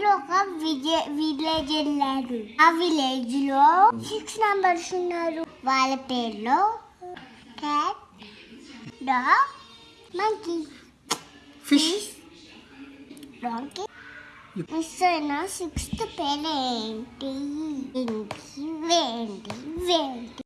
లో ఒక విలేజ్ వెళ్ళారు ఆ విలేజ్లో సిక్స్ నంబర్స్ ఉన్నారు వాళ్ళ పేర్లో cat dog monkey fish donkey miss అయిన సిక్స్త్ పేరు ఏంటి ఏంటి వేంటి వేంటి